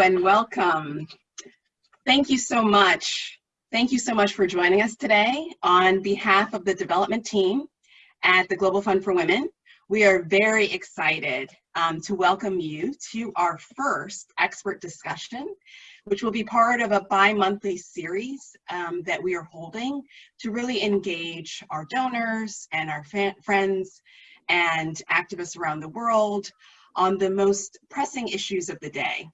and welcome. Thank you so much. Thank you so much for joining us today on behalf of the development team at the Global Fund for Women. We are very excited um, to welcome you to our first expert discussion, which will be part of a bi-monthly series um, that we are holding to really engage our donors and our friends and activists around the world on the most pressing issues of the day.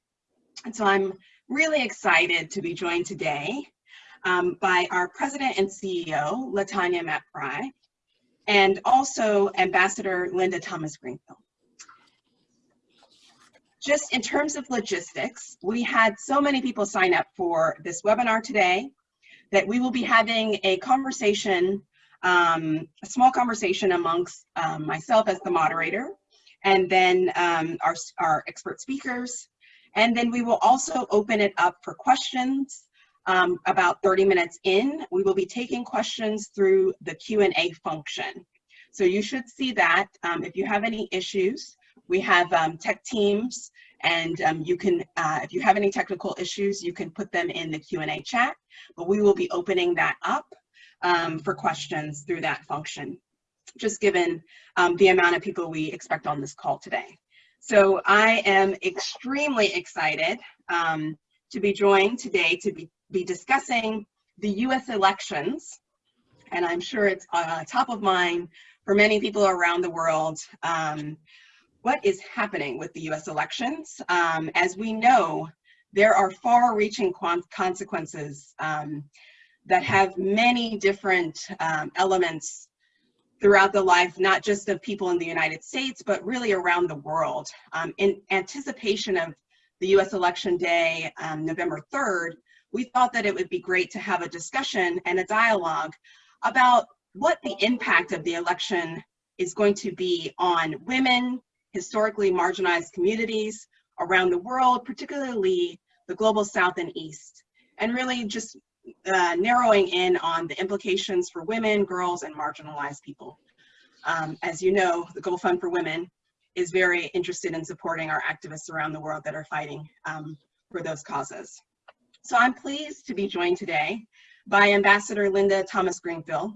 And so I'm really excited to be joined today um, by our president and CEO, Latanya Mapp Frett, and also Ambassador Linda Thomas Greenfield. Just in terms of logistics, we had so many people sign up for this webinar today that we will be having a conversation, um, a small conversation amongst um, myself as the moderator, and then um, our, our expert speakers, and then we will also open it up for questions um, about 30 minutes in. We will be taking questions through the Q&A function. So you should see that. Um, if you have any issues, we have um, tech teams and um, you can, uh, if you have any technical issues, you can put them in the Q&A chat, but we will be opening that up um, for questions through that function, just given um, the amount of people we expect on this call today. So I am extremely excited um, to be joined today to be, be discussing the US elections. And I'm sure it's uh, top of mind for many people around the world. Um, what is happening with the US elections? Um, as we know, there are far reaching consequences um, that have many different um, elements throughout the life, not just of people in the United States, but really around the world. Um, in anticipation of the US election day, um, November 3rd, we thought that it would be great to have a discussion and a dialogue about what the impact of the election is going to be on women, historically marginalized communities around the world, particularly the global south and east, and really just uh, narrowing in on the implications for women, girls, and marginalized people. Um, as you know, the Global Fund for Women is very interested in supporting our activists around the world that are fighting um, for those causes. So I'm pleased to be joined today by Ambassador Linda Thomas Greenfield,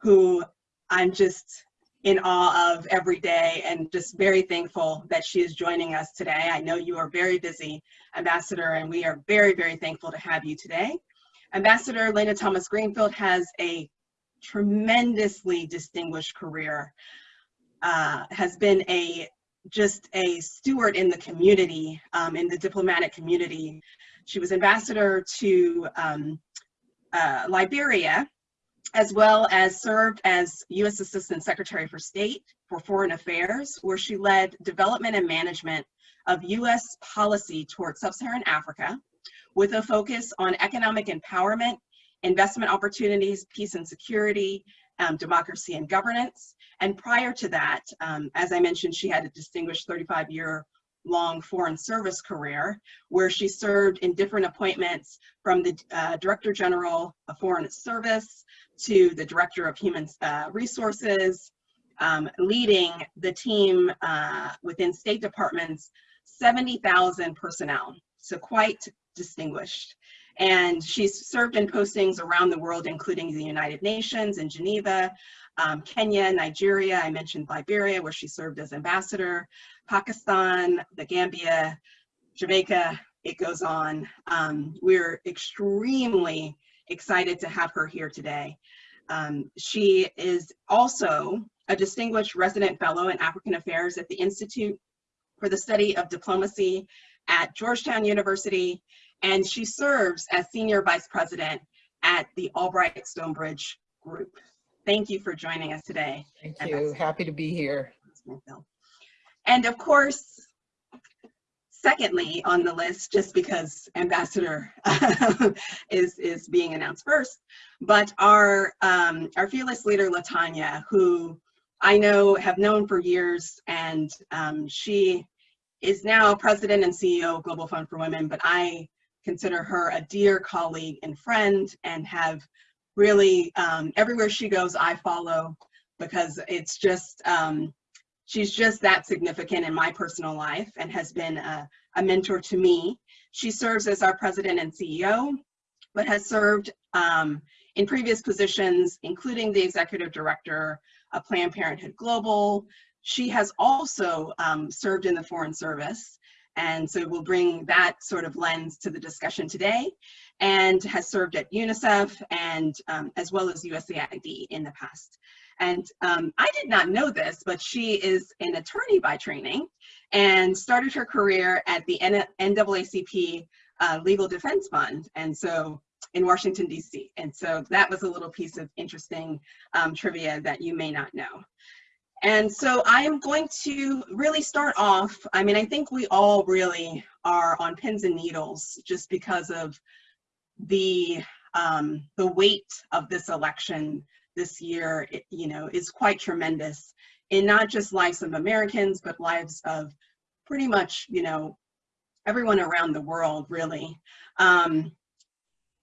who I'm just in awe of every day and just very thankful that she is joining us today. I know you are very busy, Ambassador, and we are very, very thankful to have you today. Ambassador Linda Thomas Greenfield has a tremendously distinguished career, uh, has been a just a steward in the community, um, in the diplomatic community. She was ambassador to um, uh, Liberia, as well as served as U.S. Assistant Secretary for State for Foreign Affairs, where she led development and management of U.S. policy towards sub-Saharan Africa, with a focus on economic empowerment, investment opportunities, peace and security, um, democracy and governance. And prior to that, um, as I mentioned, she had a distinguished 35 year long foreign service career where she served in different appointments from the uh, Director General of Foreign Service to the Director of Human uh, Resources, um, leading the team uh, within State Department's 70,000 personnel. So quite distinguished. And she's served in postings around the world, including the United Nations in Geneva, um, Kenya, Nigeria, I mentioned Liberia, where she served as ambassador, Pakistan, the Gambia, Jamaica, it goes on. Um, we're extremely excited to have her here today. Um, she is also a distinguished resident fellow in African Affairs at the Institute for the Study of Diplomacy at Georgetown University, and she serves as Senior Vice President at the Albright Stonebridge Group. Thank you for joining us today. Thank you. Happy to be here. And of course, secondly on the list, just because Ambassador is, is being announced first, but our, um, our fearless leader, Latanya, who I know have known for years, and um, she is now president and CEO of Global Fund for Women, but I consider her a dear colleague and friend and have really, um, everywhere she goes, I follow because it's just, um, she's just that significant in my personal life and has been a, a mentor to me She serves as our president and CEO, but has served um, in previous positions, including the executive director of Planned Parenthood Global. She has also um, served in the Foreign Service, and so we'll bring that sort of lens to the discussion today, and has served at UNICEF and um, as well as USAID in the past. And um, I did not know this, but she is an attorney by training and started her career at the NAACP uh, Legal Defense Fund. And so in Washington, DC. And so that was a little piece of interesting um, trivia that you may not know. And so I am going to really start off, I mean, I think we all really are on pins and needles just because of the, um, the weight of this election this year, it, you know, is quite tremendous in not just lives of Americans, but lives of pretty much, you know, everyone around the world, really. Um,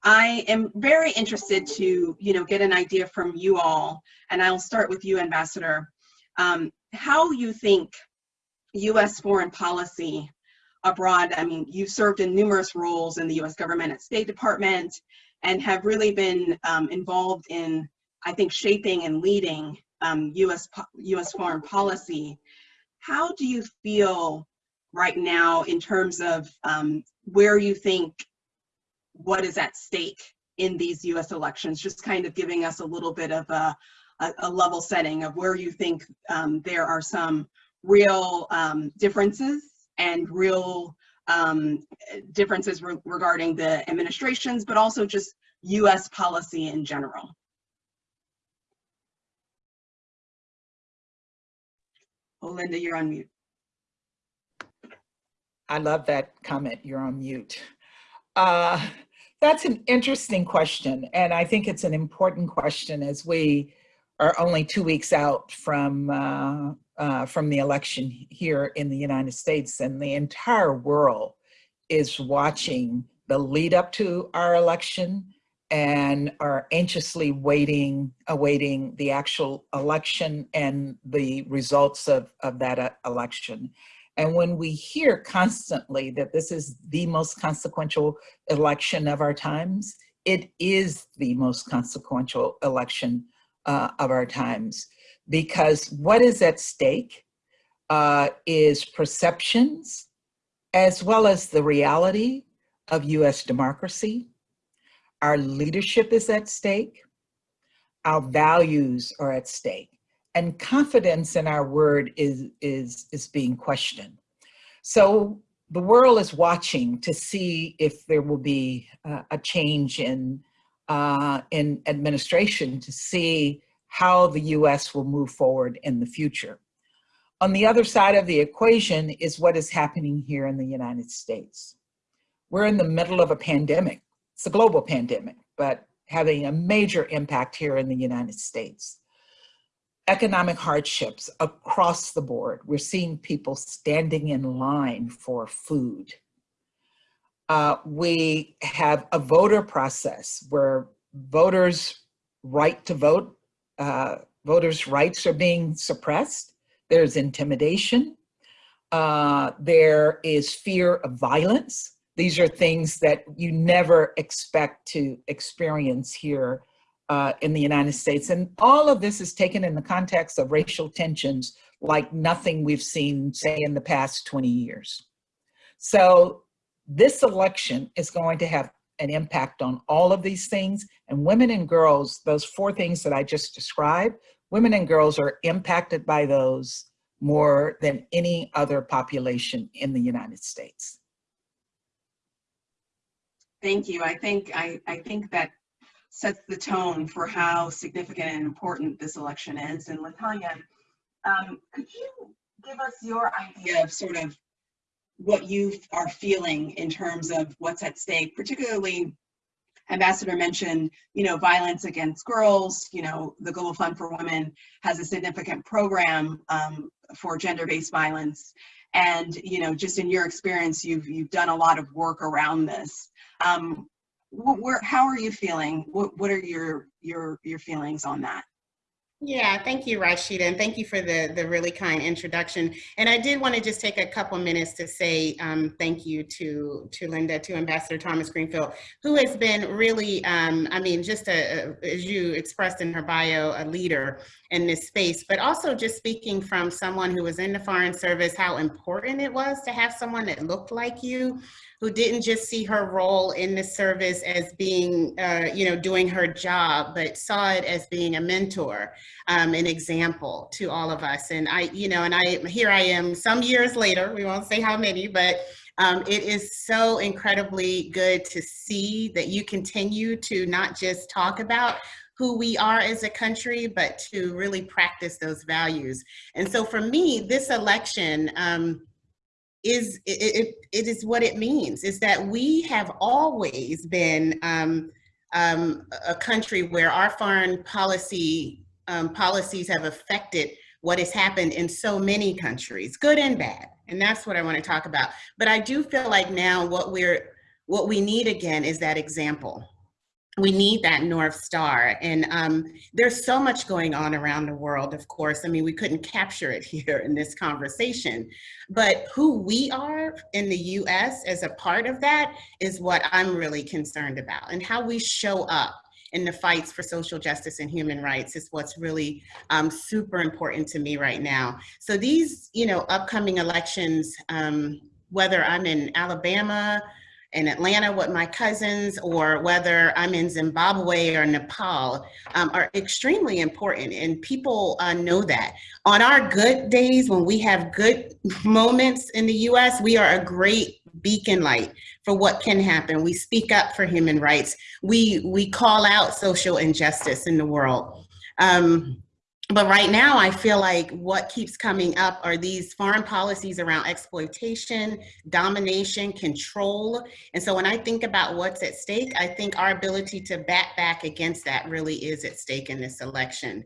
I am very interested to, you know, get an idea from you all, and I'll start with you, Ambassador, um, how you think U.S. foreign policy abroad, I mean, you've served in numerous roles in the U.S. government at State Department and have really been um, involved in I think, shaping and leading um, U.S. U.S. foreign policy. How do you feel right now in terms of um, where you think what is at stake in these U.S. elections? Just kind of giving us a little bit of a, a, a level setting of where you think um, there are some real um, differences and real um, differences re regarding the administrations, but also just U.S. policy in general. Oh, Linda, you're on mute. I love that comment, you're on mute. Uh, that's an interesting question, and I think it's an important question as we are only two weeks out from, uh, uh, from the election here in the United States, and the entire world is watching the lead up to our election and are anxiously waiting, awaiting the actual election and the results of, of that uh, election. And when we hear constantly that this is the most consequential election of our times, it is the most consequential election uh, of our times because what is at stake uh, is perceptions as well as the reality of US democracy our leadership is at stake. Our values are at stake. And confidence in our word is, is, is being questioned. So the world is watching to see if there will be uh, a change in, uh, in administration to see how the US will move forward in the future. On the other side of the equation is what is happening here in the United States. We're in the middle of a pandemic it's a global pandemic, but having a major impact here in the United States. Economic hardships across the board. We're seeing people standing in line for food. Uh, we have a voter process where voters' right to vote, uh, voters' rights are being suppressed. There's intimidation. Uh, there is fear of violence. These are things that you never expect to experience here uh, in the United States. And all of this is taken in the context of racial tensions like nothing we've seen, say, in the past 20 years. So this election is going to have an impact on all of these things. And women and girls, those four things that I just described, women and girls are impacted by those more than any other population in the United States. Thank you. I think I, I think that sets the tone for how significant and important this election is. And Latanya, um, could you give us your idea of sort of what you are feeling in terms of what's at stake, particularly Ambassador mentioned, you know, violence against girls, you know, the Global Fund for Women has a significant program um, for gender-based violence. And, you know, just in your experience, you've, you've done a lot of work around this. Um, where, how are you feeling? What, what are your, your, your feelings on that? Yeah, thank you, Rashida, and thank you for the, the really kind introduction. And I did want to just take a couple minutes to say um, thank you to, to Linda, to Ambassador Thomas Greenfield, who has been really, um, I mean, just a, as you expressed in her bio, a leader in this space, but also just speaking from someone who was in the Foreign Service, how important it was to have someone that looked like you, who didn't just see her role in the service as being, uh, you know, doing her job, but saw it as being a mentor, um, an example to all of us. And I, you know, and I, here I am some years later, we won't say how many, but um, it is so incredibly good to see that you continue to not just talk about who we are as a country, but to really practice those values. And so for me, this election, um, is it, it, it is what it means is that we have always been um, um, a country where our foreign policy um, policies have affected what has happened in so many countries, good and bad. And that's what I want to talk about. But I do feel like now what we're what we need again is that example we need that North Star. And um, there's so much going on around the world, of course. I mean, we couldn't capture it here in this conversation. But who we are in the US as a part of that is what I'm really concerned about. And how we show up in the fights for social justice and human rights is what's really um, super important to me right now. So these, you know, upcoming elections, um, whether I'm in Alabama, in Atlanta with my cousins or whether I'm in Zimbabwe or Nepal um, are extremely important and people uh, know that. On our good days when we have good moments in the US, we are a great beacon light for what can happen. We speak up for human rights. We, we call out social injustice in the world. Um, but right now I feel like what keeps coming up are these foreign policies around exploitation, domination, control. And so when I think about what's at stake, I think our ability to bat back against that really is at stake in this election.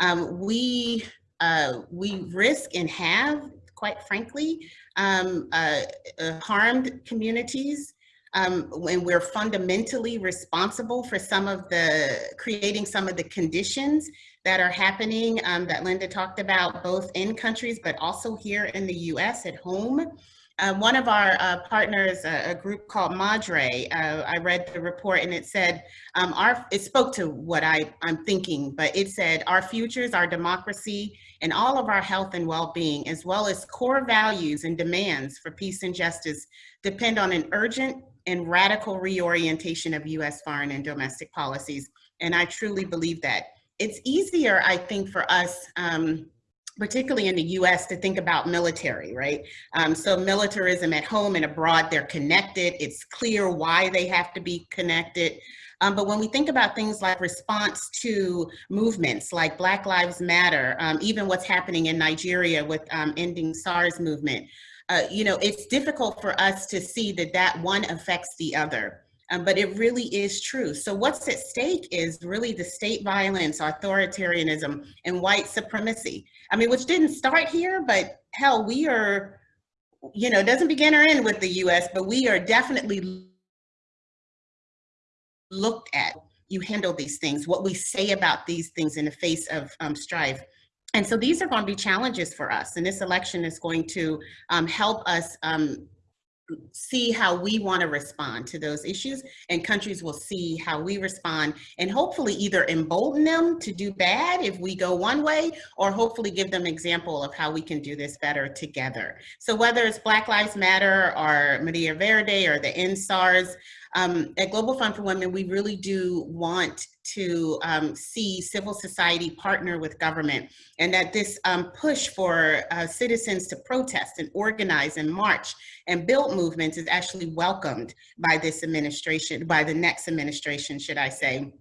Um, we, uh, we risk and have, quite frankly, um, uh, uh, harmed communities um, when we're fundamentally responsible for some of the, creating some of the conditions that are happening um, that Linda talked about both in countries, but also here in the US at home. Uh, one of our uh, partners, uh, a group called Madre, uh, I read the report and it said, um, our, it spoke to what I, I'm thinking, but it said our futures, our democracy, and all of our health and well-being, as well as core values and demands for peace and justice depend on an urgent and radical reorientation of US foreign and domestic policies. And I truly believe that it's easier, I think, for us, um, particularly in the US, to think about military, right? Um, so militarism at home and abroad, they're connected. It's clear why they have to be connected. Um, but when we think about things like response to movements like Black Lives Matter, um, even what's happening in Nigeria with um, ending SARS movement, uh, you know, it's difficult for us to see that that one affects the other um, but it really is true. So what's at stake is really the state violence, authoritarianism, and white supremacy. I mean, which didn't start here, but hell, we are, you know, doesn't begin or end with the US, but we are definitely looked at. You handle these things, what we say about these things in the face of um, strife. And so these are going to be challenges for us. And this election is going to um, help us um, see how we want to respond to those issues and countries will see how we respond and hopefully either embolden them to do bad if we go one way or hopefully give them example of how we can do this better together. So whether it's Black Lives Matter or Marea Verde or the EndSARS, um, at Global Fund for Women, we really do want to um, see civil society partner with government and that this um, push for uh, citizens to protest and organize and march and build movements is actually welcomed by this administration, by the next administration, should I say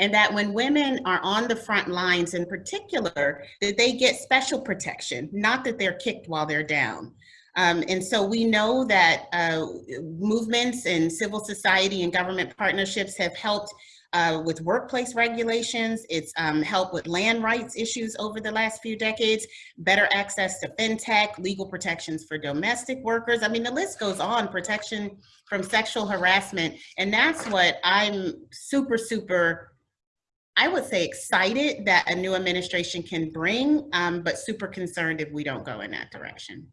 and that when women are on the front lines in particular, that they get special protection, not that they're kicked while they're down. Um, and so we know that uh, movements and civil society and government partnerships have helped uh, with workplace regulations. It's um, helped with land rights issues over the last few decades, better access to fintech, legal protections for domestic workers. I mean, the list goes on, protection from sexual harassment. And that's what I'm super, super I would say excited that a new administration can bring, um, but super concerned if we don't go in that direction.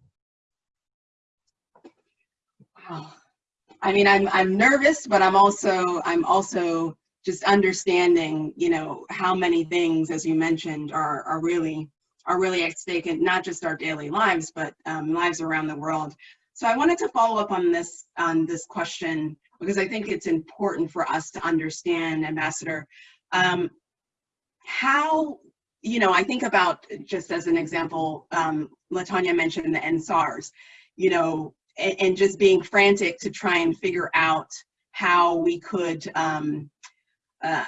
I mean, I'm, I'm nervous, but I'm also, I'm also just understanding, you know, how many things, as you mentioned, are, are really, are really at stake in not just our daily lives, but um, lives around the world. So I wanted to follow up on this, on this question, because I think it's important for us to understand, Ambassador, um, how, you know, I think about, just as an example, um, Latanya mentioned the EndSARS, you know, and, and, just being frantic to try and figure out how we could, um, uh,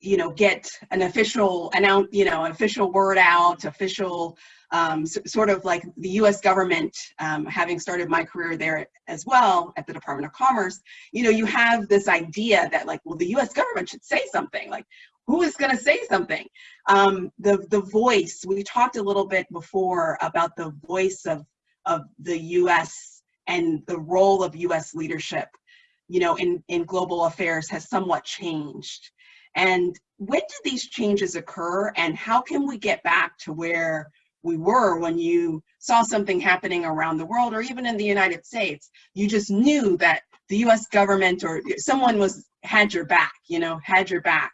you know, get an official, announce, you know, official word out, official, um, sort of like the U.S. government, um, having started my career there as well at the Department of Commerce, you know, you have this idea that like, well, the U.S. government should say something. Like, who is going to say something? Um, the the voice. We talked a little bit before about the voice of of the U.S. and the role of U.S. leadership, you know, in in global affairs has somewhat changed. And when did these changes occur, and how can we get back to where we were when you saw something happening around the world or even in the United States? You just knew that the U.S. government or someone was had your back, you know, had your back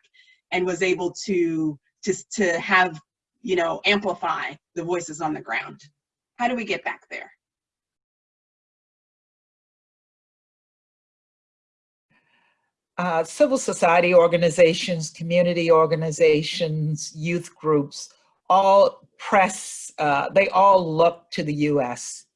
and was able to to to have you know amplify the voices on the ground how do we get back there uh, civil society organizations community organizations youth groups all press uh, they all look to the u.s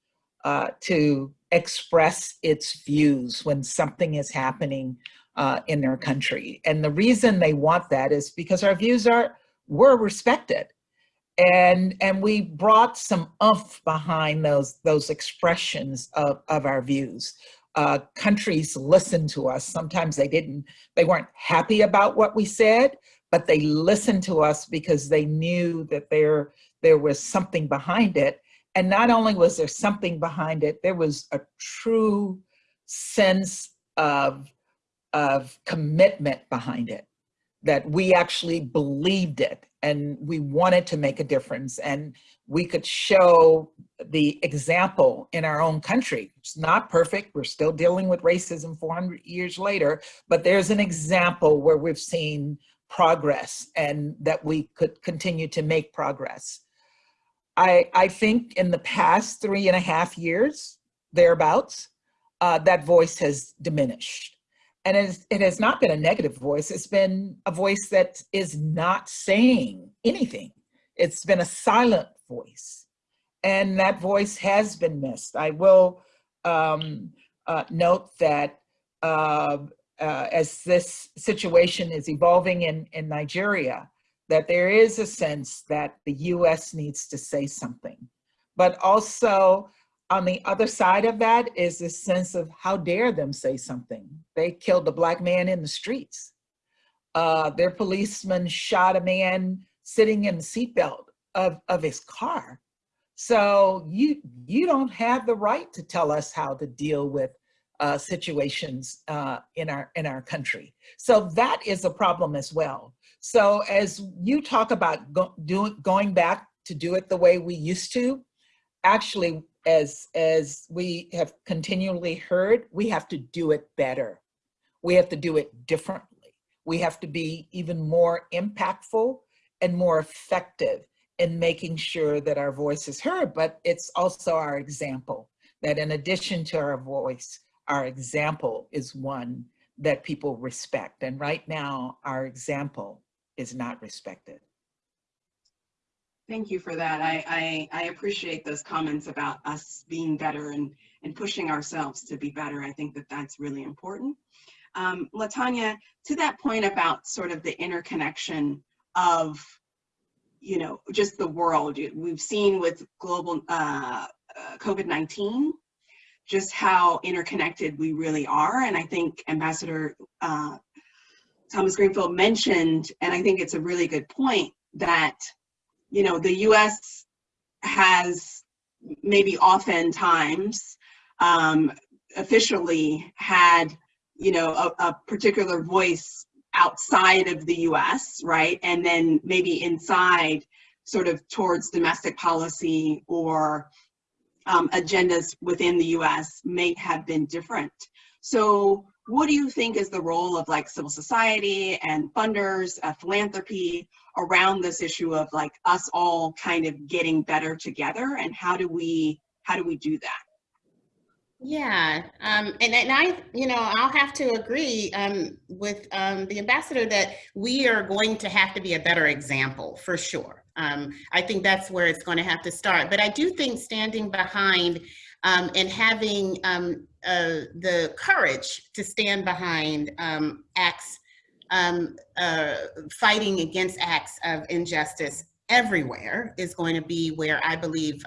uh, to express its views when something is happening uh, in their country. And the reason they want that is because our views are were respected. And, and we brought some umph behind those, those expressions of, of our views. Uh, countries listened to us. Sometimes they didn't, they weren't happy about what we said, but they listened to us because they knew that there, there was something behind it. And not only was there something behind it, there was a true sense of of commitment behind it, that we actually believed it and we wanted to make a difference and we could show the example in our own country. It's not perfect, we're still dealing with racism 400 years later, but there's an example where we've seen progress and that we could continue to make progress. I, I think in the past three and a half years, thereabouts, uh, that voice has diminished and it, is, it has not been a negative voice. It's been a voice that is not saying anything. It's been a silent voice. And that voice has been missed. I will um, uh, note that uh, uh, as this situation is evolving in, in Nigeria, that there is a sense that the US needs to say something. But also on the other side of that is this sense of how dare them say something. They killed a black man in the streets. Uh, their policeman shot a man sitting in the seatbelt of, of his car. So you, you don't have the right to tell us how to deal with uh, situations uh, in, our, in our country. So that is a problem as well. So as you talk about go, going back to do it the way we used to, actually as, as we have continually heard, we have to do it better. We have to do it differently. We have to be even more impactful and more effective in making sure that our voice is heard, but it's also our example, that in addition to our voice, our example is one that people respect. And right now, our example is not respected. Thank you for that. I, I, I, appreciate those comments about us being better and, and pushing ourselves to be better. I think that that's really important. Um, Latanya, to that point about sort of the interconnection of, you know, just the world, we've seen with global uh, uh, COVID-19, just how interconnected we really are. And I think Ambassador uh, Thomas Greenfield mentioned, and I think it's a really good point, that you know, the US has maybe oftentimes um, officially had, you know, a, a particular voice outside of the US, right? And then maybe inside sort of towards domestic policy or um, agendas within the US may have been different. So what do you think is the role of like civil society and funders, uh, philanthropy around this issue of like us all kind of getting better together and how do we, how do we do that? Yeah, um, and, and I, you know, I'll have to agree um, with um, the ambassador that we are going to have to be a better example for sure. Um, I think that's where it's going to have to start. But I do think standing behind um, and having um, uh, the courage to stand behind acts, uh, fighting against acts of injustice everywhere is going to be where I believe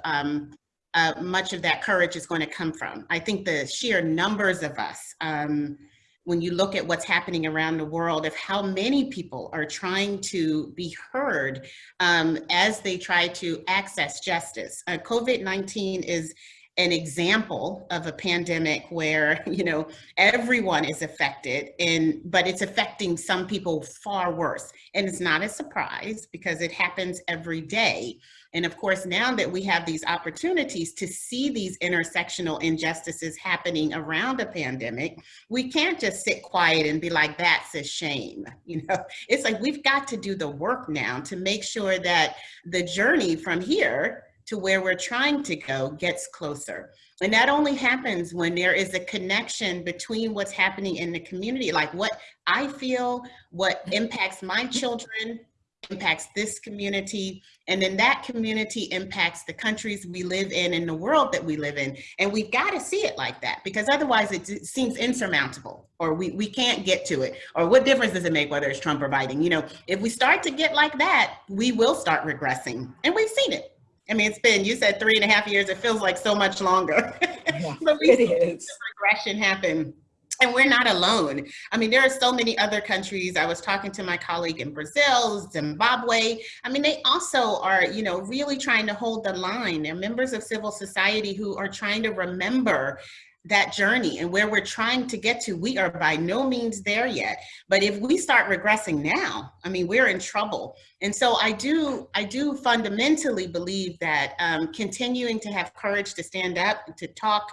uh, much of that courage is going to come from. I think the sheer numbers of us, um, when you look at what's happening around the world, of how many people are trying to be heard um, as they try to access justice. Uh, COVID-19 is an example of a pandemic where you know everyone is affected and but it's affecting some people far worse and it's not a surprise because it happens every day and of course, now that we have these opportunities to see these intersectional injustices happening around a pandemic, we can't just sit quiet and be like, that's a shame. You know, it's like we've got to do the work now to make sure that the journey from here to where we're trying to go gets closer. And that only happens when there is a connection between what's happening in the community, like what I feel, what impacts my children, impacts this community, and then that community impacts the countries we live in and the world that we live in. And we've got to see it like that because otherwise it seems insurmountable or we, we can't get to it. Or what difference does it make whether it's Trump or Biden? You know, if we start to get like that, we will start regressing. And we've seen it. I mean, it's been, you said three and a half years, it feels like so much longer. Yeah, but we it is. regression happen and we're not alone. I mean, there are so many other countries. I was talking to my colleague in Brazil, Zimbabwe. I mean, they also are, you know, really trying to hold the line. They're members of civil society who are trying to remember that journey and where we're trying to get to. We are by no means there yet. But if we start regressing now, I mean, we're in trouble. And so I do, I do fundamentally believe that um, continuing to have courage to stand up, to talk,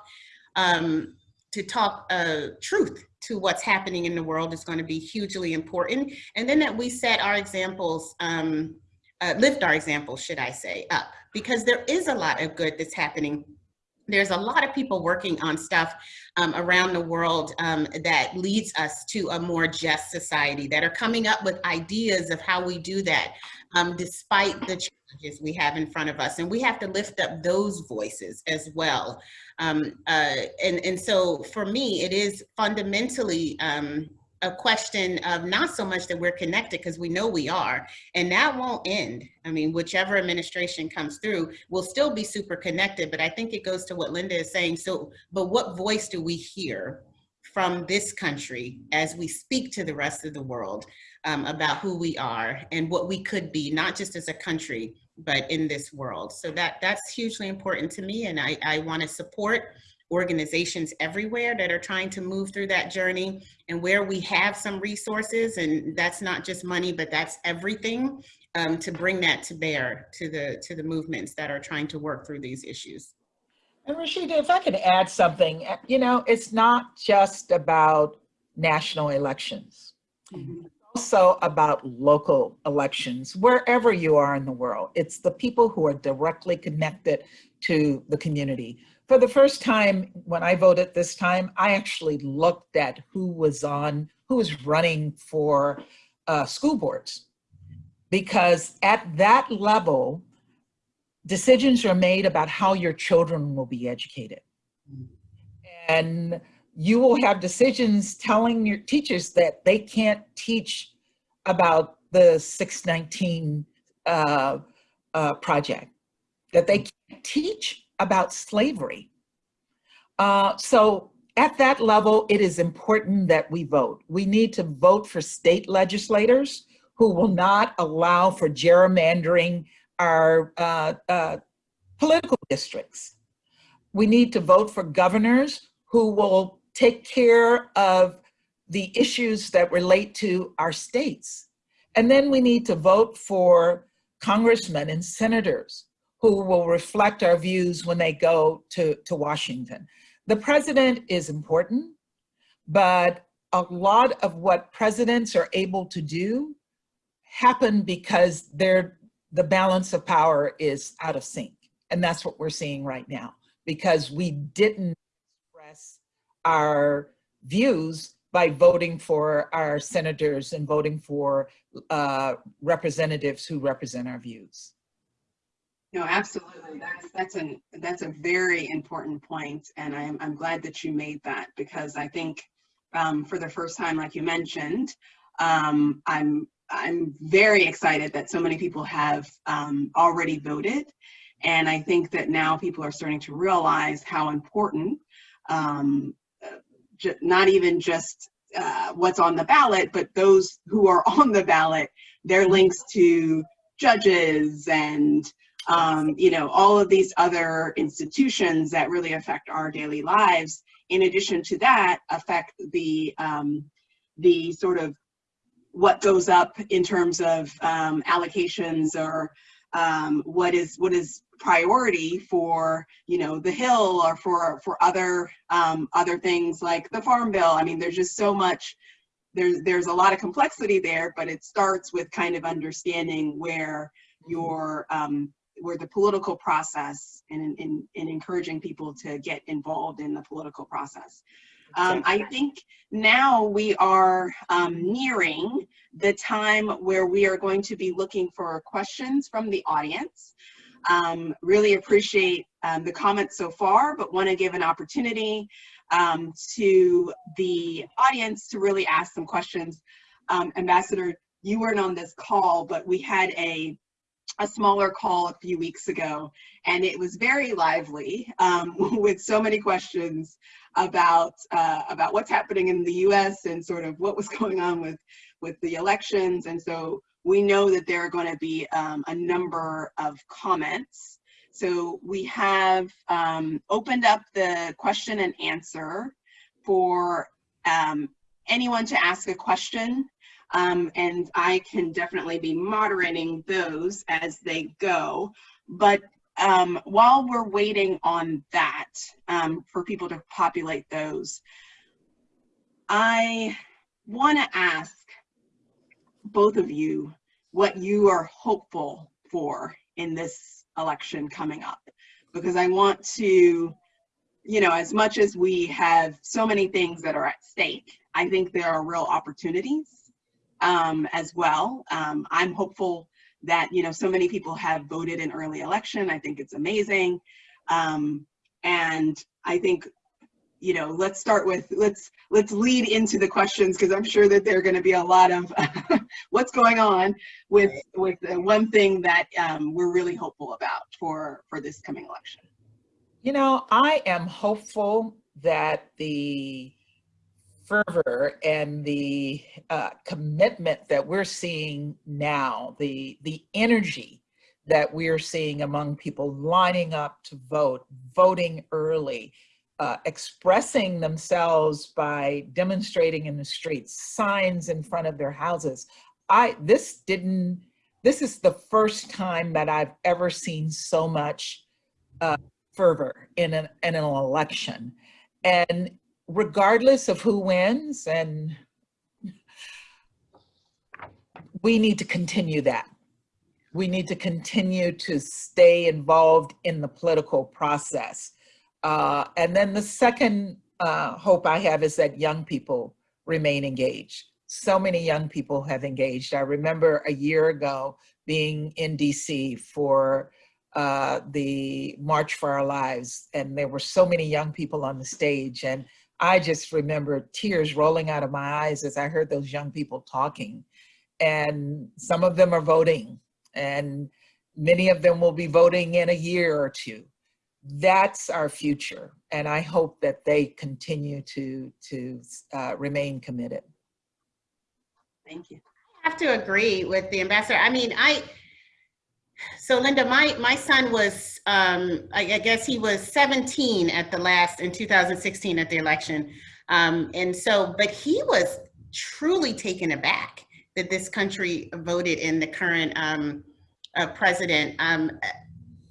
um, to talk uh, truth to what's happening in the world is going to be hugely important. And then that we set our examples, um, uh, lift our examples, should I say, up, because there is a lot of good that's happening there's a lot of people working on stuff um, around the world um, that leads us to a more just society that are coming up with ideas of how we do that um, despite the challenges we have in front of us. And we have to lift up those voices as well. Um, uh, and, and so for me, it is fundamentally um, a question of not so much that we're connected because we know we are, and that won't end. I mean, whichever administration comes through, we'll still be super connected, but I think it goes to what Linda is saying. So, but what voice do we hear from this country as we speak to the rest of the world um, about who we are and what we could be, not just as a country, but in this world. So that that's hugely important to me. And I, I wanna support organizations everywhere that are trying to move through that journey and where we have some resources and that's not just money, but that's everything um, to bring that to bear to the, to the movements that are trying to work through these issues. And Rashida, if I could add something, you know, it's not just about national elections. Mm -hmm also about local elections, wherever you are in the world. It's the people who are directly connected to the community. For the first time, when I voted this time, I actually looked at who was on, who was running for uh, school boards. Because at that level, decisions are made about how your children will be educated. And you will have decisions telling your teachers that they can't teach about the 619 uh, uh, project, that they can't teach about slavery. Uh, so at that level, it is important that we vote. We need to vote for state legislators who will not allow for gerrymandering our uh, uh, political districts. We need to vote for governors who will take care of the issues that relate to our states. And then we need to vote for congressmen and senators who will reflect our views when they go to, to Washington. The president is important, but a lot of what presidents are able to do happen because they're, the balance of power is out of sync. And that's what we're seeing right now because we didn't express our views by voting for our senators and voting for uh, representatives who represent our views. No, absolutely. That's that's an that's a very important point, and I'm I'm glad that you made that because I think um, for the first time, like you mentioned, um, I'm I'm very excited that so many people have um, already voted, and I think that now people are starting to realize how important um, not even just uh, what's on the ballot, but those who are on the ballot, their links to judges and um, you know all of these other institutions that really affect our daily lives. In addition to that, affect the um, the sort of what goes up in terms of um, allocations or um, what is what is priority for you know the hill or for for other um, other things like the farm bill i mean there's just so much there's there's a lot of complexity there but it starts with kind of understanding where your um, where the political process and in, in encouraging people to get involved in the political process um, I think now we are um, nearing the time where we are going to be looking for questions from the audience. Um, really appreciate um, the comments so far, but want to give an opportunity um, to the audience to really ask some questions. Um, Ambassador, you weren't on this call, but we had a a smaller call a few weeks ago, and it was very lively um, with so many questions about uh, about what's happening in the U.S. and sort of what was going on with with the elections. And so we know that there are going to be um, a number of comments. So we have um, opened up the question and answer for um, anyone to ask a question um, and I can definitely be moderating those as they go. But um, while we're waiting on that um, for people to populate those, I want to ask both of you what you are hopeful for in this election coming up. Because I want to, you know, as much as we have so many things that are at stake, I think there are real opportunities um, as well. Um, I'm hopeful that, you know, so many people have voted in early election. I think it's amazing. Um, and I think, you know, let's start with, let's, let's lead into the questions because I'm sure that there are going to be a lot of what's going on with, with one thing that um, we're really hopeful about for, for this coming election. You know, I am hopeful that the fervor and the uh, commitment that we're seeing now, the, the energy that we're seeing among people lining up to vote, voting early, uh, expressing themselves by demonstrating in the streets, signs in front of their houses. I, this didn't, this is the first time that I've ever seen so much uh, fervor in an, in an election. And regardless of who wins and we need to continue that. We need to continue to stay involved in the political process. Uh, and then the second uh, hope I have is that young people remain engaged. So many young people have engaged. I remember a year ago being in DC for uh, the March for Our Lives, and there were so many young people on the stage. And I just remember tears rolling out of my eyes as I heard those young people talking. And some of them are voting and many of them will be voting in a year or two. That's our future. And I hope that they continue to, to uh, remain committed. Thank you. I have to agree with the ambassador. I mean, I, so Linda, my, my son was, um, I, I, guess he was 17 at the last, in 2016 at the election. Um, and so, but he was truly taken aback that this country voted in the current um, uh, president um,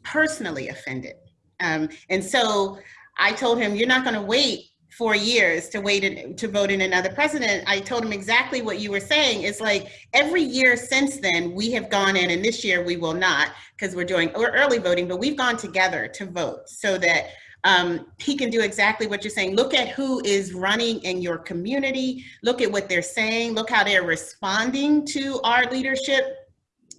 personally offended. Um, and so I told him, you're not going to wait four years to wait in, to vote in another president. I told him exactly what you were saying. It's like every year since then, we have gone in, and this year we will not because we're doing early voting, but we've gone together to vote so that um, he can do exactly what you're saying. Look at who is running in your community. Look at what they're saying. Look how they're responding to our leadership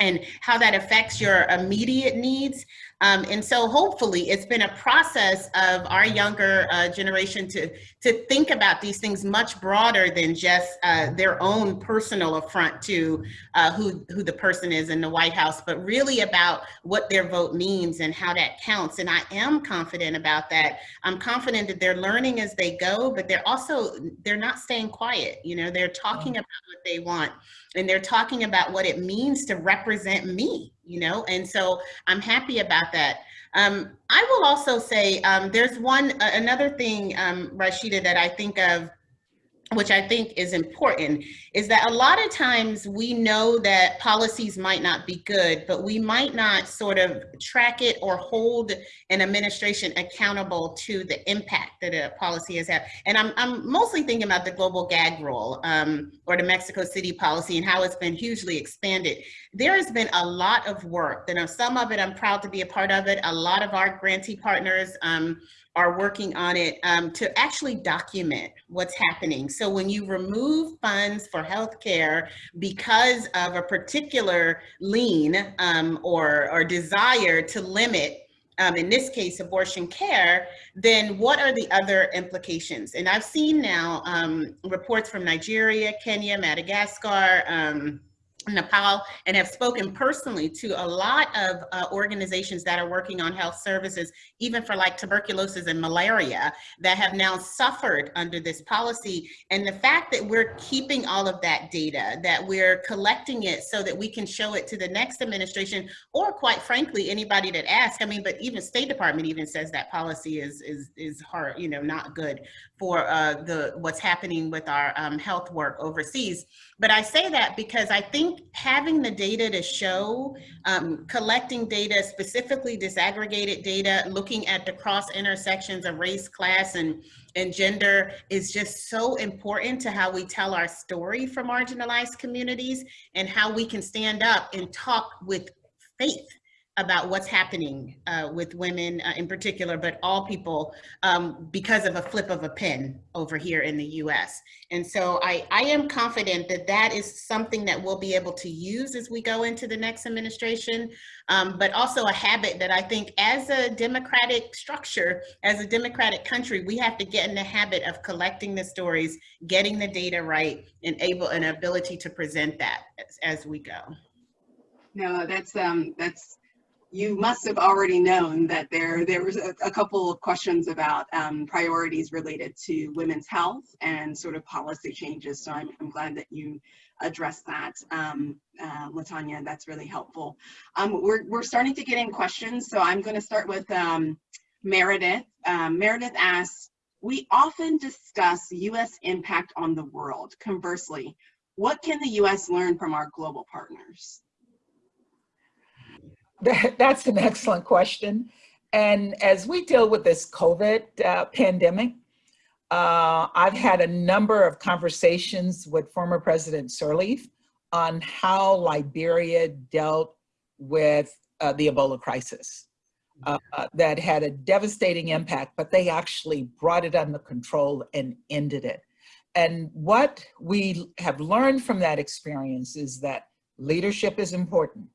and how that affects your immediate needs. Um, and so hopefully it's been a process of our younger uh, generation to, to think about these things much broader than just uh, their own personal affront to uh, who, who the person is in the White House, but really about what their vote means and how that counts. And I am confident about that. I'm confident that they're learning as they go, but they're also, they're not staying quiet. You know, they're talking about what they want and they're talking about what it means to represent me you know, and so I'm happy about that. Um, I will also say um, there's one, uh, another thing, um, Rashida, that I think of which I think is important, is that a lot of times we know that policies might not be good, but we might not sort of track it or hold an administration accountable to the impact that a policy has had. And I'm, I'm mostly thinking about the global gag rule um, or the Mexico City policy and how it's been hugely expanded. There has been a lot of work, and some of it I'm proud to be a part of it. A lot of our grantee partners um, are working on it um, to actually document what's happening. So when you remove funds for healthcare because of a particular lean um, or, or desire to limit um, in this case, abortion care, then what are the other implications? And I've seen now um, reports from Nigeria, Kenya, Madagascar, um, Nepal and have spoken personally to a lot of uh, organizations that are working on health services, even for like tuberculosis and malaria that have now suffered under this policy. And the fact that we're keeping all of that data, that we're collecting it so that we can show it to the next administration, or quite frankly, anybody that asks, I mean, but even State Department even says that policy is, is, is hard, you know, not good for uh, the what's happening with our um, health work overseas. But I say that because I think having the data to show, um, collecting data, specifically disaggregated data, looking at the cross intersections of race, class, and, and gender is just so important to how we tell our story for marginalized communities and how we can stand up and talk with faith about what's happening uh, with women uh, in particular, but all people um, because of a flip of a pen over here in the US. And so I, I am confident that that is something that we'll be able to use as we go into the next administration, um, but also a habit that I think as a democratic structure, as a democratic country, we have to get in the habit of collecting the stories, getting the data right, and able an ability to present that as, as we go. No, that's um, that's you must have already known that there there was a, a couple of questions about um, priorities related to women's health and sort of policy changes. So I'm, I'm glad that you addressed that, um, uh, Latanya. That's really helpful. Um, we're we're starting to get in questions, so I'm going to start with um, Meredith. Um, Meredith asks, "We often discuss U.S. impact on the world. Conversely, what can the U.S. learn from our global partners?" That, that's an excellent question. And as we deal with this COVID uh, pandemic, uh, I've had a number of conversations with former President Sirleaf on how Liberia dealt with uh, the Ebola crisis. Uh, that had a devastating impact, but they actually brought it under control and ended it. And what we have learned from that experience is that leadership is important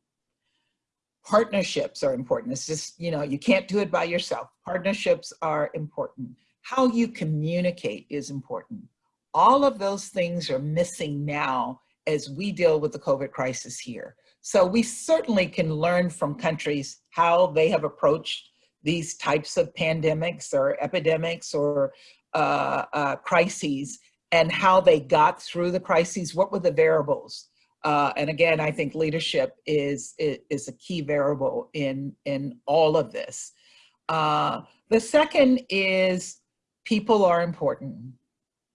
partnerships are important. It's just, you know, you can't do it by yourself. Partnerships are important. How you communicate is important. All of those things are missing now as we deal with the COVID crisis here. So we certainly can learn from countries how they have approached these types of pandemics or epidemics or uh, uh, crises and how they got through the crises. What were the variables? Uh, and again, I think leadership is, is a key variable in, in all of this. Uh, the second is people are important.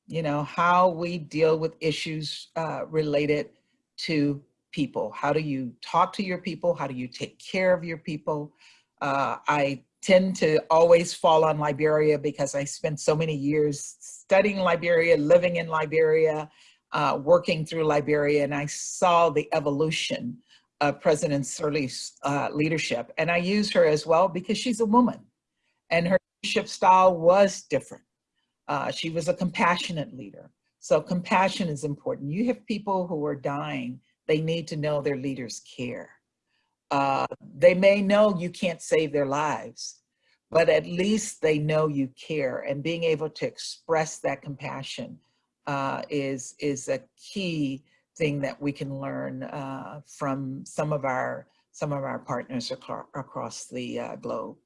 you know, how we deal with issues uh, related to people. How do you talk to your people? How do you take care of your people? Uh, I tend to always fall on Liberia because I spent so many years studying Liberia, living in Liberia, uh, working through Liberia, and I saw the evolution of President Sirleaf's uh, leadership. And I use her as well because she's a woman and her leadership style was different. Uh, she was a compassionate leader. So compassion is important. You have people who are dying, they need to know their leaders care. Uh, they may know you can't save their lives, but at least they know you care and being able to express that compassion uh, is, is a key thing that we can learn uh, from some of our some of our partners across, across the uh, globe.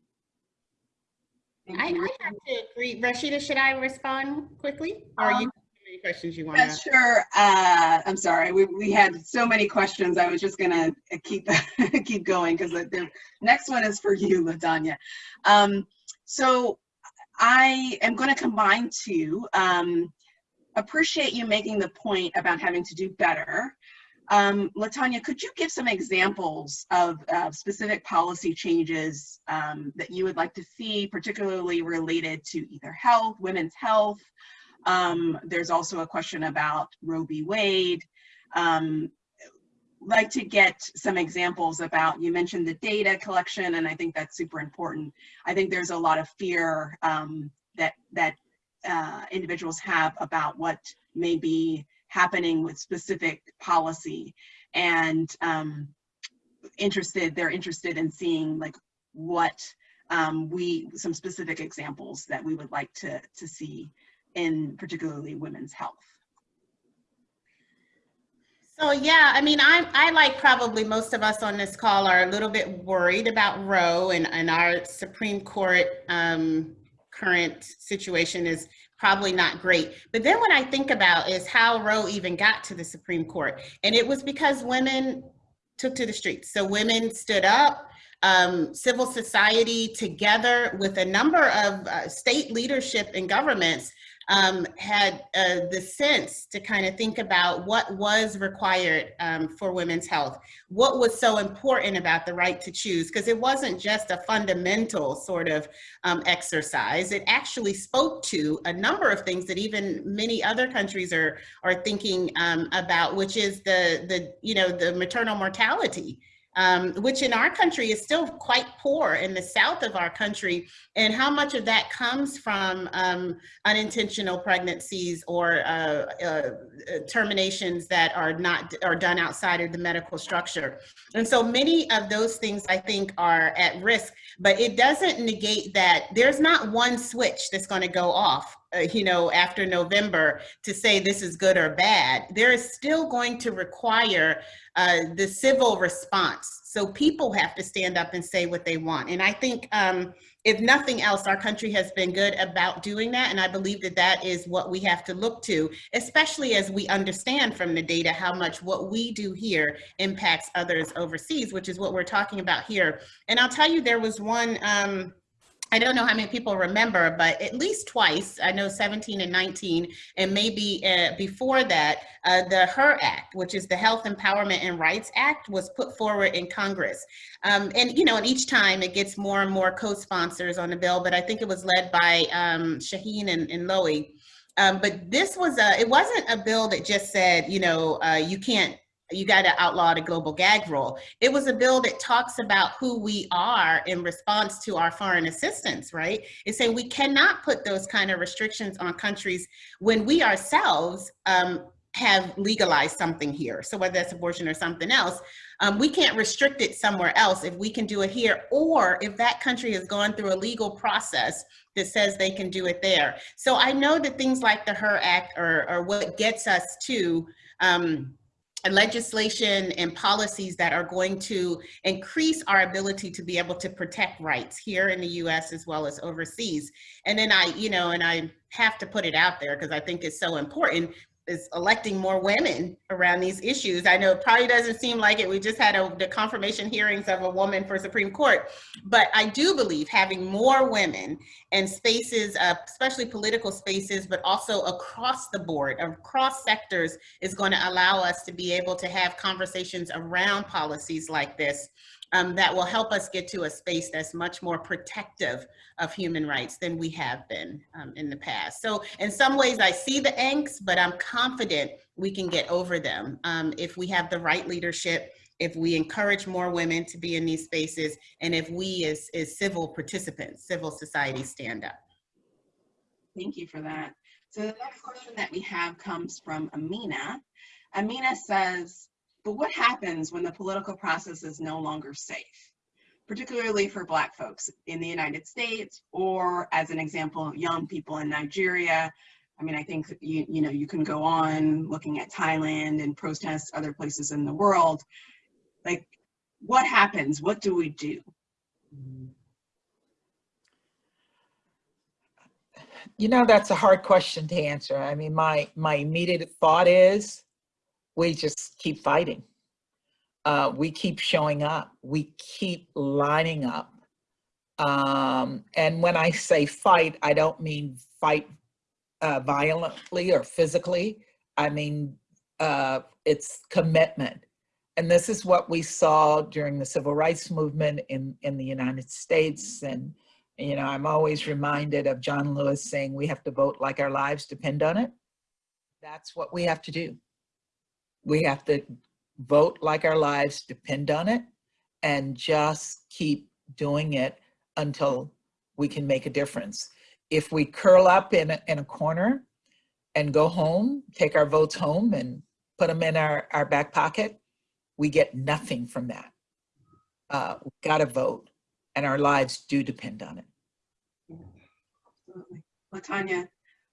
I, I, have to agree. Rashida, should I respond quickly? Or are you Um, any questions you want Yeah, to? sure. Uh, I'm sorry. We, we had so many questions. I was just gonna keep keep going because the, the next one is for you, Latanya. Um, so I am going to combine two. Um, appreciate you making the point about having to do better. Um, Latanya, could you give some examples of uh, specific policy changes um, that you would like to see, particularly related to either health, women's health, um, there's also a question about Roe v. Wade. Um, like to get some examples about, you mentioned the data collection, and I think that's super important. I think there's a lot of fear um, that, that uh, individuals have about what may be happening with specific policy and um, interested, they're interested in seeing like what um, we, some specific examples that we would like to, to see in particularly women's health. So yeah, I mean, I'm I like probably most of us on this call are a little bit worried about Roe and, and our Supreme Court um, current situation is probably not great. But then what I think about is how Roe even got to the Supreme Court. And it was because women took to the streets. So women stood up, um, civil society together with a number of uh, state leadership and governments um, had uh, the sense to kind of think about what was required um, for women's health, what was so important about the right to choose, because it wasn't just a fundamental sort of um, exercise. It actually spoke to a number of things that even many other countries are are thinking um, about, which is the the you know the maternal mortality um, which in our country is still quite poor in the south of our country, and how much of that comes from um, unintentional pregnancies or uh, uh, terminations that are not are done outside of the medical structure. And so many of those things I think are at risk, but it doesn't negate that there's not one switch that's going to go off uh, you know, after November to say this is good or bad. There is still going to require uh, the civil response. So people have to stand up and say what they want. And I think um, if nothing else, our country has been good about doing that. And I believe that that is what we have to look to, especially as we understand from the data how much what we do here impacts others overseas, which is what we're talking about here. And I'll tell you, there was one, um, I don't know how many people remember, but at least twice, I know 17 and 19, and maybe uh, before that, uh, the HER Act, which is the Health Empowerment and Rights Act, was put forward in Congress. Um, and, you know, and each time it gets more and more co-sponsors on the bill, but I think it was led by um, Shaheen and, and. Um, but this was a, it wasn't a bill that just said, you know, uh, you can't you got to outlaw the global gag rule. It was a bill that talks about who we are in response to our foreign assistance, right? It's saying we cannot put those kind of restrictions on countries when we ourselves um, have legalized something here. So whether that's abortion or something else, um, we can't restrict it somewhere else if we can do it here, or if that country has gone through a legal process that says they can do it there. So I know that things like the HER Act are, are what gets us to um, legislation and policies that are going to increase our ability to be able to protect rights here in the US as well as overseas. And then I, you know, and I have to put it out there because I think it's so important. Is electing more women around these issues. I know it probably doesn't seem like it. We just had a, the confirmation hearings of a woman for Supreme Court, but I do believe having more women in spaces, uh, especially political spaces, but also across the board, across sectors, is going to allow us to be able to have conversations around policies like this um, that will help us get to a space that's much more protective of human rights than we have been um, in the past. So in some ways I see the angst, but I'm confident we can get over them um, if we have the right leadership, if we encourage more women to be in these spaces, and if we as, as civil participants, civil society stand up. Thank you for that. So the next question that we have comes from Amina. Amina says, but what happens when the political process is no longer safe, particularly for Black folks in the United States, or as an example, young people in Nigeria? I mean, I think you, you know, you can go on looking at Thailand and protests other places in the world. Like, what happens? What do we do? You know, that's a hard question to answer. I mean, my, my immediate thought is we just keep fighting. Uh, we keep showing up. We keep lining up. Um, and when I say fight, I don't mean fight uh, violently or physically. I mean, uh, it's commitment. And this is what we saw during the civil rights movement in, in the United States. And, you know, I'm always reminded of John Lewis saying, we have to vote like our lives depend on it. That's what we have to do we have to vote like our lives depend on it and just keep doing it until we can make a difference. If we curl up in a, in a corner and go home, take our votes home and put them in our, our back pocket, we get nothing from that. Uh, we gotta vote and our lives do depend on it. Absolutely. Latanya,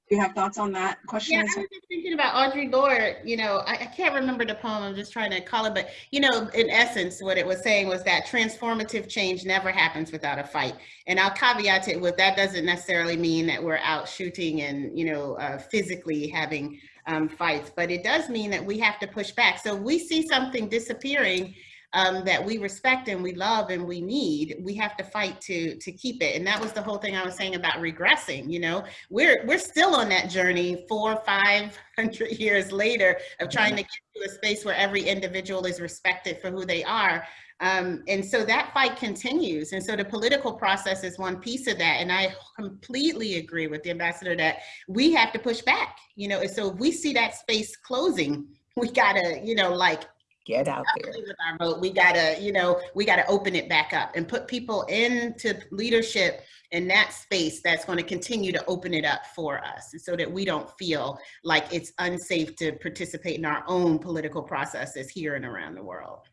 do you have thoughts on that question? Yeah, I was just thinking about Audre Lorde, you know, I, I, can't remember the poem, I'm just trying to call it, but you know, in essence, what it was saying was that transformative change never happens without a fight. And I'll caveat it with that doesn't necessarily mean that we're out shooting and, you know, uh, physically having um, fights, but it does mean that we have to push back. So we see something disappearing um, that we respect and we love and we need, we have to fight to to keep it. And that was the whole thing I was saying about regressing. You know, we're we're still on that journey four, five hundred years later of trying to get to a space where every individual is respected for who they are. Um, and so that fight continues. And so the political process is one piece of that. And I completely agree with the ambassador that we have to push back, you know, and so if we see that space closing, we gotta, you know, like get out there. With our vote, we gotta, you know, we gotta open it back up and put people into leadership in that space that's going to continue to open it up for us so that we don't feel like it's unsafe to participate in our own political processes here and around the world.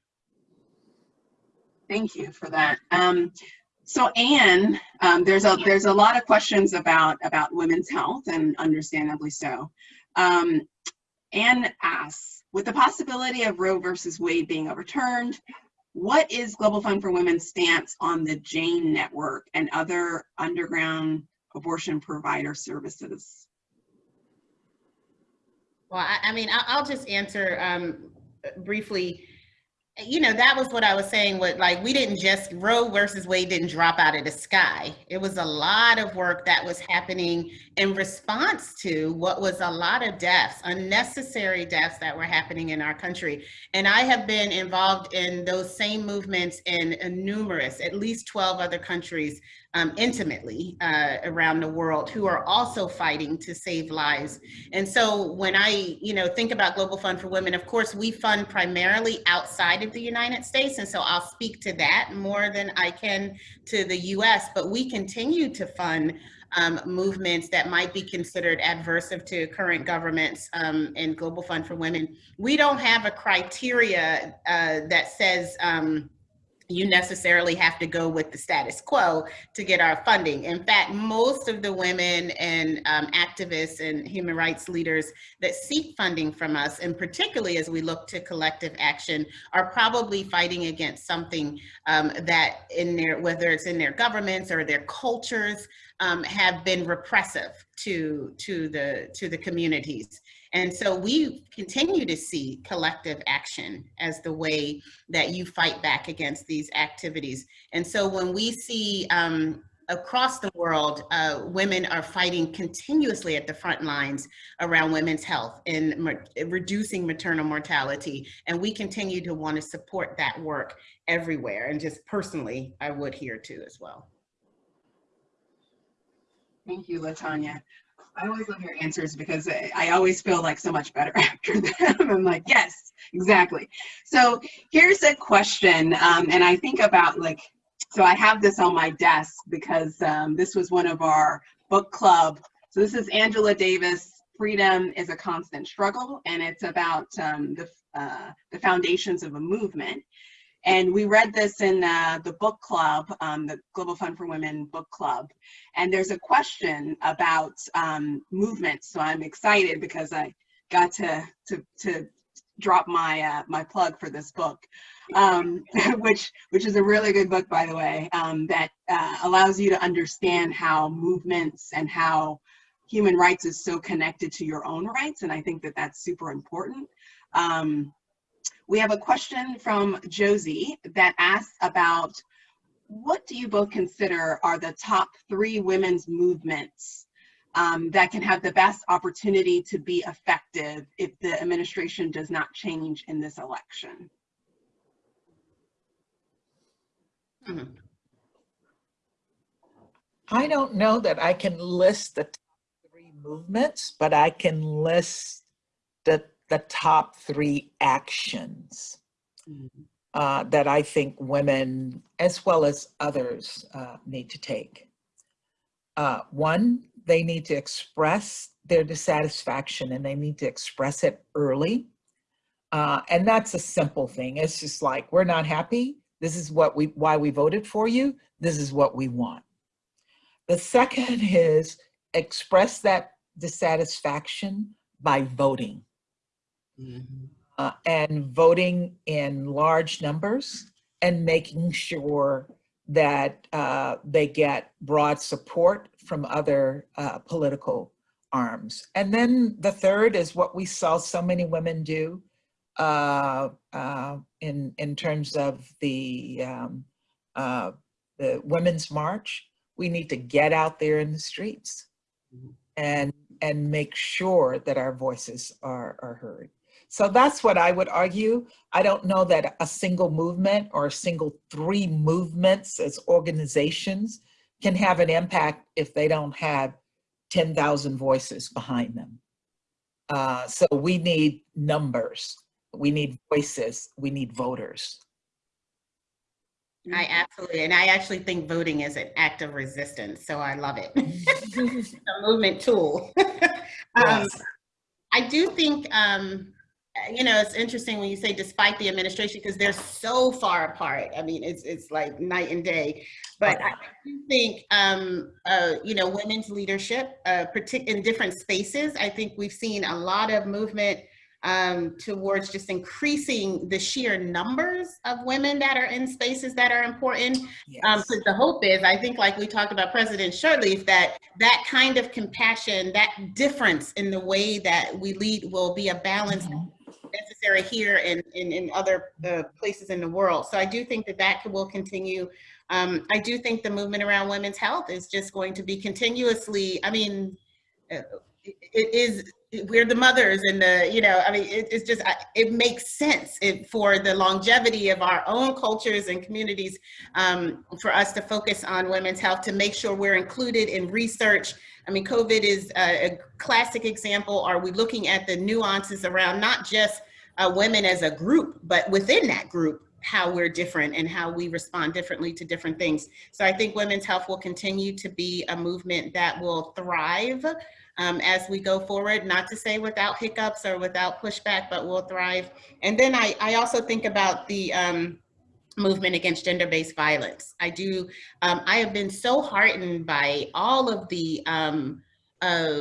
Thank you for that. Um, so Anne, um, there's a there's a lot of questions about about women's health and understandably so. Um, Anne asks, with the possibility of Roe versus Wade being overturned, what is Global Fund for Women's stance on the Jane Network and other underground abortion provider services? Well, I, I mean, I'll, just answer um, briefly you know, that was what I was saying with like, we didn't just, Roe versus Wade didn't drop out of the sky. It was a lot of work that was happening in response to what was a lot of deaths, unnecessary deaths that were happening in our country. And I have been involved in those same movements in, in numerous, at least 12 other countries um, intimately uh, around the world who are also fighting to save lives. And so when I, you know, think about Global Fund for Women, of course, we fund primarily outside of the United States. And so I'll speak to that more than I can to the US, but we continue to fund um, movements that might be considered adversive to current governments um, and Global Fund for Women. We don't have a criteria uh, that says, um, you necessarily have to go with the status quo to get our funding. In fact, most of the women and um, activists and human rights leaders that seek funding from us, and particularly as we look to collective action, are probably fighting against something um, that in their, whether it's in their governments or their cultures, um, have been repressive to, to, the, to the communities. And so we continue to see collective action as the way that you fight back against these activities. And so when we see um, across the world, uh, women are fighting continuously at the front lines around women's health and reducing maternal mortality. And we continue to want to support that work everywhere. And just personally, I would here too as well. Thank you, Latanya. I always love your answers because I always feel like so much better after them. I'm like, yes, exactly. So here's a question, um, and I think about like so I have this on my desk because um, this was one of our book club. So this is Angela Davis, Freedom is a Constant Struggle, and it's about um, the, uh, the foundations of a movement. And we read this in uh, the book club, um, the Global Fund for Women book club. And there's a question about um, movements. So I'm excited because I got to, to, to drop my, uh, my plug for this book um, which which is a really good book, by the way, um, that uh, allows you to understand how movements and how human rights is so connected to your own rights, and I think that that's super important. Um, we have a question from Josie that asks about what do you both consider are the top three women's movements um, that can have the best opportunity to be effective if the administration does not change in this election? Mm-hmm. I don't know that I can list the three movements, but I can list the, the top three actions mm -hmm. uh, that I think women, as well as others, uh, need to take. Uh, one, they need to express their dissatisfaction and they need to express it early. Uh, and that's a simple thing. It's just like, we're not happy this is what we, why we voted for you. This is what we want. The second is express that dissatisfaction by voting. Mm -hmm. uh, and voting in large numbers and making sure that uh, they get broad support from other uh, political arms. And then the third is what we saw so many women do uh, uh, in in terms of the um, uh, the Women's March. We need to get out there in the streets mm-hmm. and and make sure that our voices are, are heard. So that's what I would argue. I don't know that a single movement or a single three movements as organizations can have an impact if they don't have 10,000 voices behind them. Uh, so we need numbers we need voices, we need voters. I absolutely, and I actually think voting is an act of resistance, so I love it. it's a movement tool. um, yes. I do think, um, you know, it's interesting when you say despite the administration, because they're so far apart. I mean, it's it's like night and day. But I do think, um, uh, you know, women's leadership, uh, in different spaces, I think we've seen a lot of movement um, towards just increasing the sheer numbers of women that are in spaces that are important. Um, yes. Um, because the hope is, I think like we talked about President Sirleaf, that that kind of compassion, that difference in the way that we lead will be a balance mm -hmm. Necessary here and in, other uh, places in the world. So I do think that that will continue. Um, I do think the movement around women's health is just going to be continuously, I mean, uh, it is we're the mothers and the you know i mean it, it's just it makes sense it, for the longevity of our own cultures and communities um, for us to focus on women's health to make sure we're included in research i mean covid is a, classic example. Are we looking at the nuances around not just uh, women as a group but within that group how we're different and how we respond differently to different things? So i think women's health will continue to be a movement that will thrive um, as we go forward, not to say without hiccups or without pushback, but we'll thrive. And then I, I also think about the um, movement against gender-based violence. I do, um, I have been so heartened by all of the um, uh,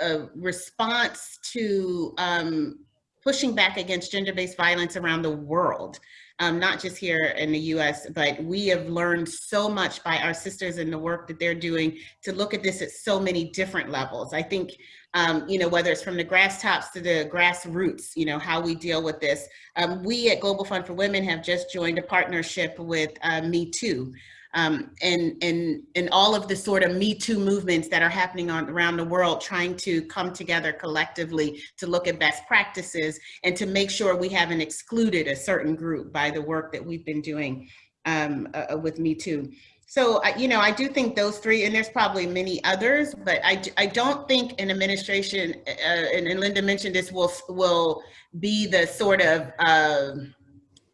uh, response to um, pushing back against gender-based violence around the world um, not just here in the US, but we have learned so much by our sisters and the work that they're doing to look at this at so many different levels. I think um, you know, whether it's from the grass tops to the grassroots, you know, how we deal with this. Um, we at Global Fund for Women have just joined a partnership with uh, Me Too. Um, and, and, and all of the sort of Me Too movements that are happening on, around the world, trying to come together collectively to look at best practices and to make sure we haven't excluded a certain group by the work that we've been doing um, uh, with Me Too. So, you know, I do think those three, and there's probably many others, but I, I don't think an administration, uh, and, and, Linda mentioned this, will, will be the sort of uh,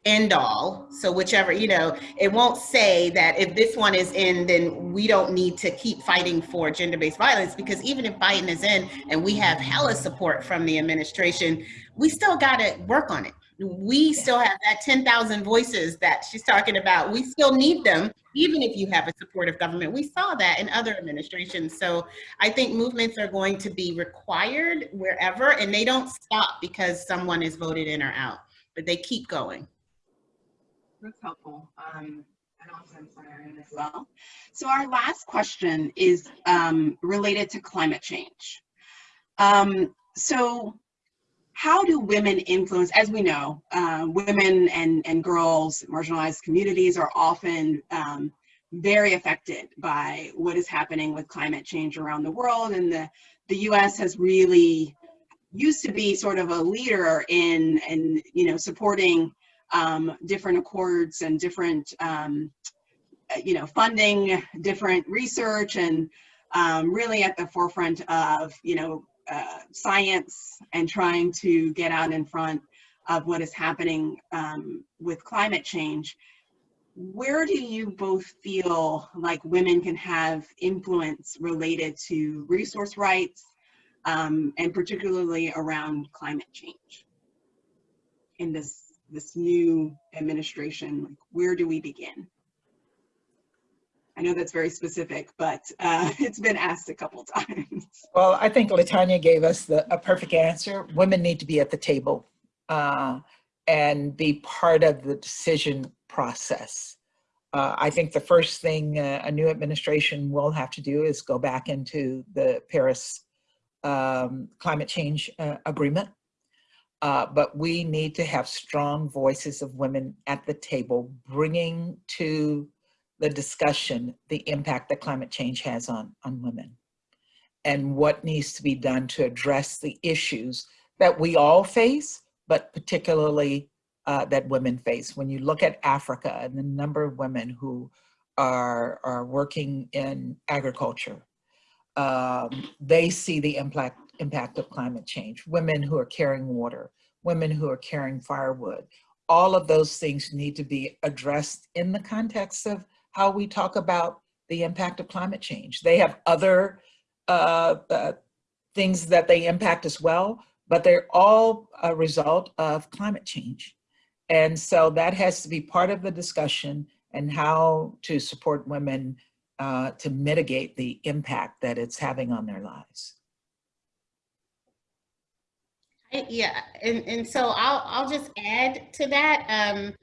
end all. So whichever, you know, it won't say that if this one is in, then we don't need to keep fighting for gender-based violence because even if Biden is in and we have hella support from the administration, we still got to work on it we still have that 10,000 voices that she's talking about. We still need them, even if you have a supportive government. We saw that in other administrations. So I think movements are going to be required wherever, and they don't stop because someone is voted in or out, but they keep going. That's helpful. Um, as well. So our last question is um, related to climate change. Um, so how do women influence, as we know, uh, women and, and girls, marginalized communities are often um, very affected by what is happening with climate change around the world. And the, the US has really used to be sort of a leader in, in you know, supporting um, different accords and different, um, you know, funding different research and um, really at the forefront of, you know, uh, science and trying to get out in front of what is happening um, with climate change, where do you both feel like women can have influence related to resource rights um, and particularly around climate change in this this new administration? Like, where do we begin? I know that's very specific, but uh, it's been asked a couple times. Well, I think Latanya gave us the, a perfect answer. Women need to be at the table uh, and be part of the decision process. Uh, I think the first thing uh, a new administration will have to do is go back into the Paris um, climate change uh, agreement. Uh, but we need to have strong voices of women at the table, bringing to the discussion, the impact that climate change has on, on women and what needs to be done to address the issues that we all face, but particularly uh, that women face. When you look at Africa and the number of women who are, are working in agriculture, um, they see the impact, impact of climate change. Women who are carrying water, women who are carrying firewood, all of those things need to be addressed in the context of how we talk about the impact of climate change. They have other uh, uh, things that they impact as well, but they're all a result of climate change. And so that has to be part of the discussion and how to support women uh, to mitigate the impact that it's having on their lives. Yeah, and, and so I'll, I'll just add to that. Um,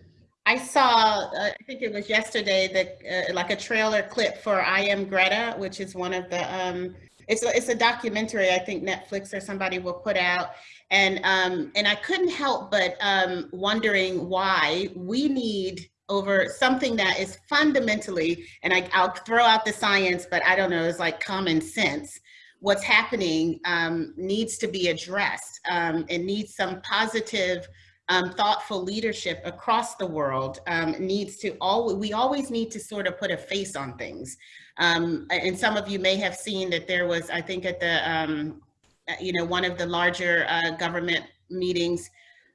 I saw, uh, I think it was yesterday, that uh, like a trailer clip for I Am Greta, which is one of the, um, it's, a, it's a documentary I think Netflix or somebody will put out. And, um, and I couldn't help but um, wondering why we need over something that is fundamentally, and I, I'll throw out the science, but I don't know, it's like common sense. What's happening um, needs to be addressed. Um, it needs some positive um, thoughtful leadership across the world um, needs to always, we always need to sort of put a face on things. Um, and some of you may have seen that there was, I think at the, um, uh, you know, one of the larger uh, government meetings,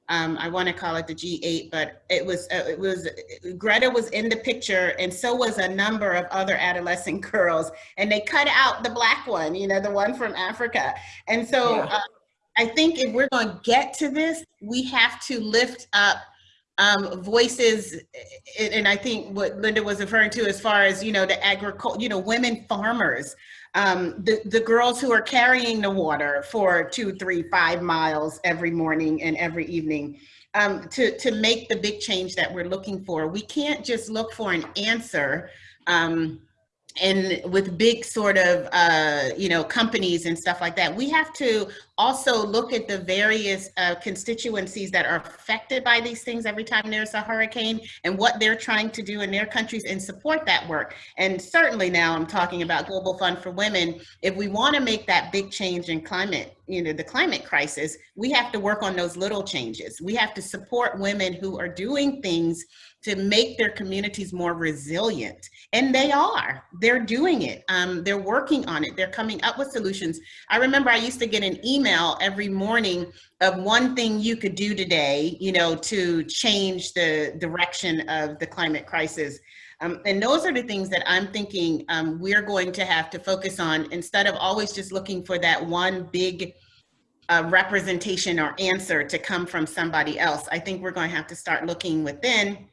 um, I want to call it the G8, but it was, uh, it was, Greta was in the picture and so was a number of other adolescent girls and they cut out the black one, you know, the one from Africa. And so, yeah. uh, I think if we're going to get to this, we have to lift up um, voices, and I think what Linda was referring to as far as, you know, the agriculture, you know, women farmers, um, the, the girls who are carrying the water for two, three, five miles every morning and every evening um, to, to make the big change that we're looking for. We can't just look for an answer um, and with big sort of uh, you know companies and stuff like that we have to also look at the various uh, constituencies that are affected by these things every time there's a hurricane and what they're trying to do in their countries and support that work and certainly now i'm talking about global fund for women if we want to make that big change in climate you know the climate crisis we have to work on those little changes we have to support women who are doing things to make their communities more resilient. And they are, they're doing it. Um, they're working on it. They're coming up with solutions. I remember I used to get an email every morning of one thing you could do today, you know, to change the direction of the climate crisis. Um, and those are the things that I'm thinking um, we're going to have to focus on instead of always just looking for that one big uh, representation or answer to come from somebody else. I think we're going to have to start looking within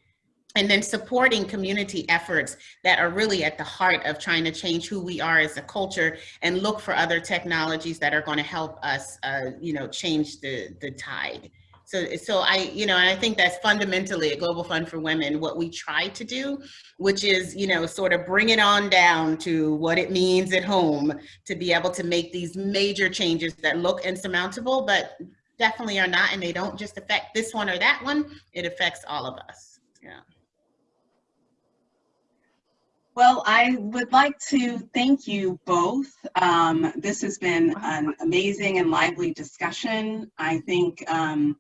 and then supporting community efforts that are really at the heart of trying to change who we are as a culture and look for other technologies that are going to help us, uh, you know, change the, the tide. So, so I, you know, I think that's fundamentally a Global Fund for Women, what we try to do, which is, you know, sort of bring it on down to what it means at home to be able to make these major changes that look insurmountable, but definitely are not, and they don't just affect this one or that one, it affects all of us, yeah. Well, I would like to thank you both. Um, this has been an amazing and lively discussion. I think um,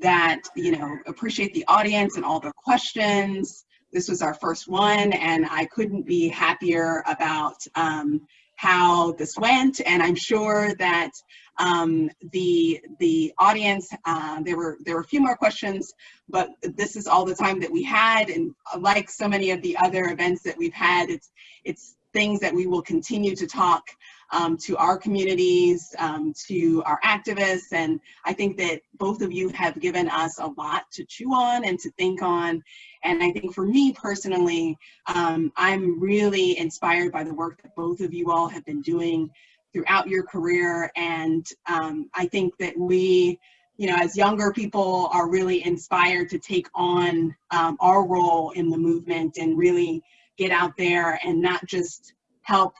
that, you know, appreciate the audience and all the questions. This was our first one and I couldn't be happier about um, how this went. And I'm sure that um, the the audience, uh, there were there were a few more questions, but this is all the time that we had. And like so many of the other events that we've had, it's it's things that we will continue to talk um, to our communities, um, to our activists. And I think that both of you have given us a lot to chew on and to think on. And I think for me personally, um, I'm really inspired by the work that both of you all have been doing throughout your career. And um, I think that we, you know, as younger people are really inspired to take on um, our role in the movement and really get out there and not just help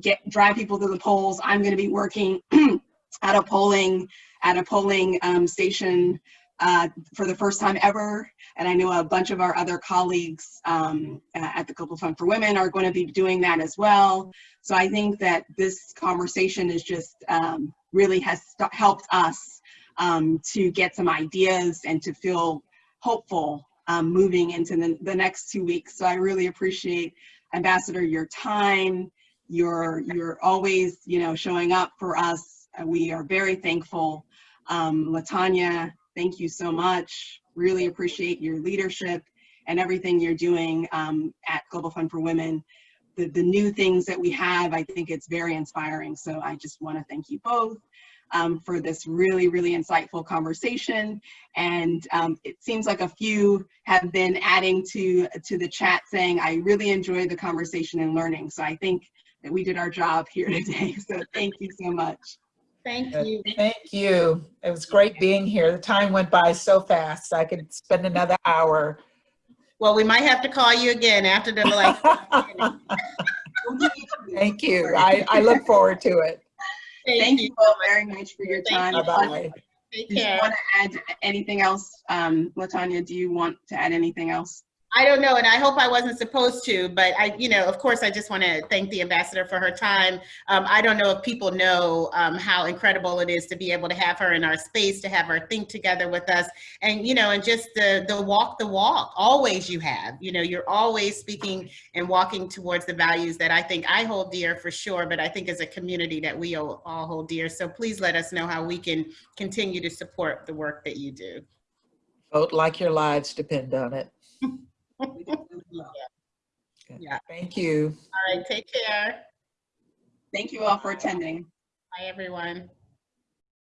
get drive people to the polls. I'm going to be working at a polling at a polling um, station uh, for the first time ever. And I know a bunch of our other colleagues um, at the Global Fund for Women are going to be doing that as well. So I think that this conversation is just um, really has helped us um, to get some ideas and to feel hopeful um, moving into the, the next two weeks. So I really appreciate Ambassador your time. You're you're always you know showing up for us. We are very thankful. Um, Latanya, thank you so much. Really appreciate your leadership and everything you're doing um, at Global Fund for Women. The, the new things that we have, I think it's very inspiring. So I just want to thank you both um, for this really, really insightful conversation. And um, it seems like a few have been adding to, to the chat saying, I really enjoyed the conversation and learning. So I think that we did our job here today. So thank you so much. Thank you. Thank you. It was great being here. The time went by so fast. I could spend another hour. Well, we might have to call you again after the like. Thank you. I, I look forward to it. Thank, Thank you all very much for your time. Bye-bye. Take Do you want to add anything else? Um, Latanya, do you want to add anything else? I don't know, and I hope I wasn't supposed to, but I, you know, of course, I just want to thank the ambassador for her time. Um, I don't know if people know um, how incredible it is to be able to have her in our space, to have her think together with us, and you know, and just the the walk the walk. Always you have, you know, you're always speaking and walking towards the values that I think I hold dear for sure, but I think as a community that we all all hold dear. So please let us know how we can continue to support the work that you do. Vote like your lives depend on it. Yeah. Thank you. All right, take care. Thank you all for attending. Bye, everyone.